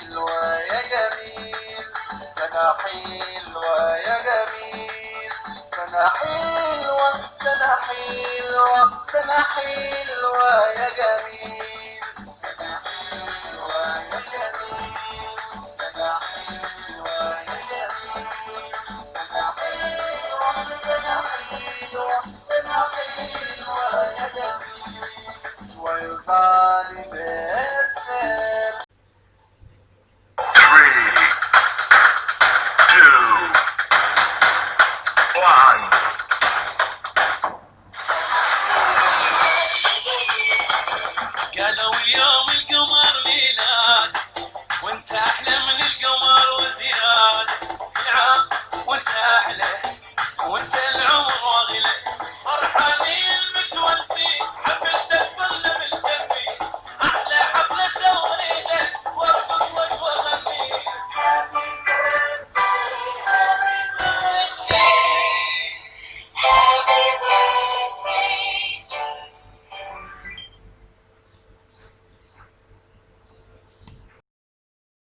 حلوة يا جميل سنة حلوة يا جميل سنة حلوة سنة حلوة سنة حلوة يا جميل سنة حلوة يا جميل سنة حلوة سنة حلوة سنة حلوة يا جميل كانوا اليوم القمر